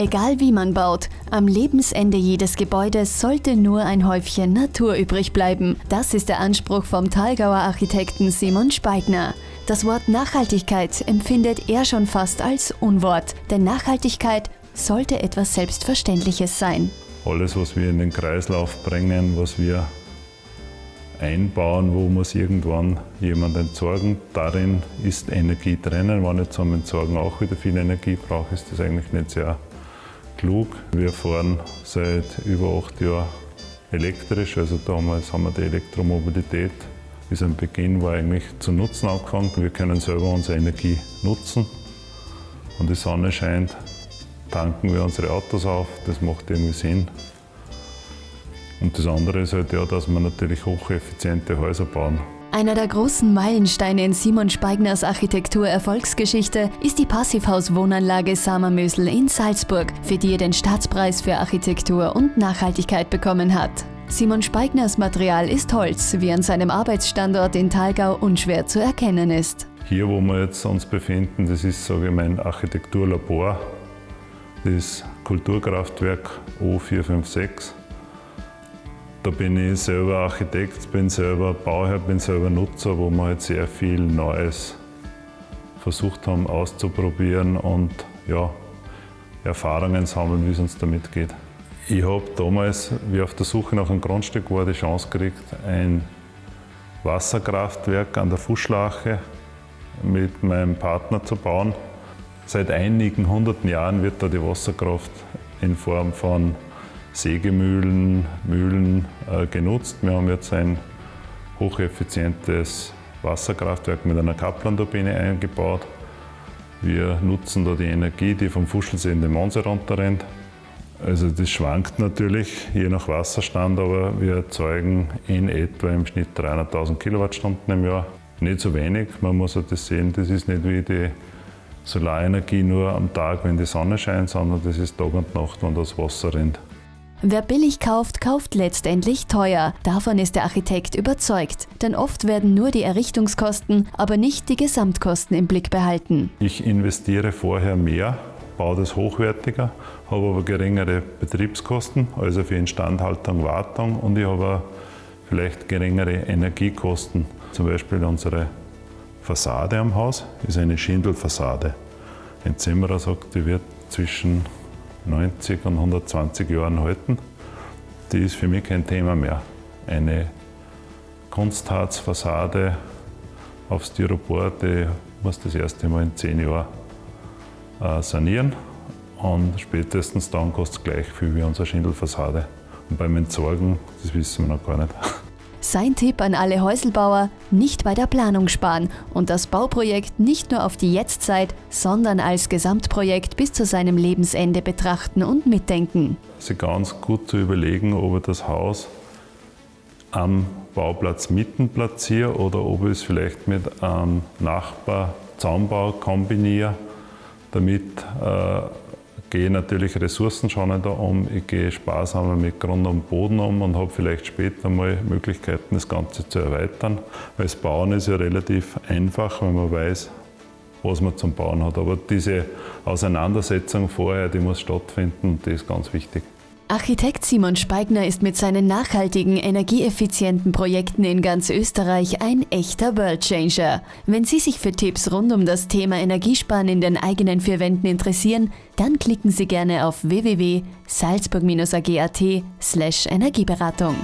Egal wie man baut, am Lebensende jedes Gebäudes sollte nur ein Häufchen Natur übrig bleiben. Das ist der Anspruch vom Thalgauer Architekten Simon Speigner. Das Wort Nachhaltigkeit empfindet er schon fast als Unwort, denn Nachhaltigkeit sollte etwas Selbstverständliches sein. Alles, was wir in den Kreislauf bringen, was wir einbauen, wo muss irgendwann jemand entsorgen. Darin ist Energie drinnen. Wenn ich zum Entsorgen auch wieder viel Energie brauche, ist das eigentlich nicht sehr klug. Wir fahren seit über acht Jahren elektrisch, also damals haben wir die Elektromobilität bis am Beginn war eigentlich zu nutzen angefangen. Wir können selber unsere Energie nutzen. Und die Sonne scheint, tanken wir unsere Autos auf, das macht irgendwie Sinn. Und das andere ist halt ja, dass wir natürlich hocheffiziente Häuser bauen. Einer der großen Meilensteine in Simon Speigners Architektur-Erfolgsgeschichte ist die Passivhaus-Wohnanlage Samermösel in Salzburg, für die er den Staatspreis für Architektur und Nachhaltigkeit bekommen hat. Simon Speigners Material ist Holz, wie an seinem Arbeitsstandort in Thalgau unschwer zu erkennen ist. Hier, wo wir jetzt uns befinden, das ist sage ich, mein Architekturlabor, das Kulturkraftwerk O456. Da bin ich selber Architekt, bin selber Bauherr, bin selber Nutzer, wo wir halt sehr viel Neues versucht haben auszuprobieren und ja, Erfahrungen sammeln, wie es uns damit geht. Ich habe damals, wie auf der Suche nach einem Grundstück war, die Chance gekriegt, ein Wasserkraftwerk an der Fuschlache mit meinem Partner zu bauen. Seit einigen hunderten Jahren wird da die Wasserkraft in Form von Sägemühlen, Mühlen äh, genutzt. Wir haben jetzt ein hocheffizientes Wasserkraftwerk mit einer Kaplan-Turbine eingebaut. Wir nutzen da die Energie, die vom Fuschelsee in den Monse runterrennt. Also das schwankt natürlich je nach Wasserstand, aber wir erzeugen in etwa im Schnitt 300.000 Kilowattstunden im Jahr. Nicht so wenig, man muss auch das sehen, das ist nicht wie die Solarenergie nur am Tag, wenn die Sonne scheint, sondern das ist Tag und Nacht, wenn das Wasser rennt. Wer billig kauft, kauft letztendlich teuer. Davon ist der Architekt überzeugt. Denn oft werden nur die Errichtungskosten, aber nicht die Gesamtkosten im Blick behalten. Ich investiere vorher mehr, baue das hochwertiger, habe aber geringere Betriebskosten, also für Instandhaltung, Wartung und ich habe vielleicht geringere Energiekosten. Zum Beispiel unsere Fassade am Haus ist eine Schindelfassade. Ein Zimmerer sagt, die wird zwischen 90 und 120 Jahren halten, die ist für mich kein Thema mehr. Eine Kunstharzfassade auf Styropor, die muss das erste Mal in 10 Jahren äh, sanieren und spätestens dann kostet es gleich viel wie unsere Schindelfassade. Und beim Entsorgen, das wissen wir noch gar nicht. Sein Tipp an alle Häuselbauer, nicht bei der Planung sparen und das Bauprojekt nicht nur auf die Jetztzeit, sondern als Gesamtprojekt bis zu seinem Lebensende betrachten und mitdenken. Sich ganz gut zu überlegen, ob er das Haus am Bauplatz mitten platziere oder ob ich es vielleicht mit einem Nachbar Zaumbau kombiniere, damit äh, gehe natürlich ressourcenschonender um, ich gehe sparsamer mit Grund und Boden um und habe vielleicht später mal Möglichkeiten, das Ganze zu erweitern. Weil das Bauen ist ja relativ einfach, wenn man weiß, was man zum Bauen hat. Aber diese Auseinandersetzung vorher, die muss stattfinden und die ist ganz wichtig. Architekt Simon Speigner ist mit seinen nachhaltigen, energieeffizienten Projekten in ganz Österreich ein echter Worldchanger. Wenn Sie sich für Tipps rund um das Thema Energiesparen in den eigenen vier Wänden interessieren, dann klicken Sie gerne auf www.salzburg-ag.at slash Energieberatung.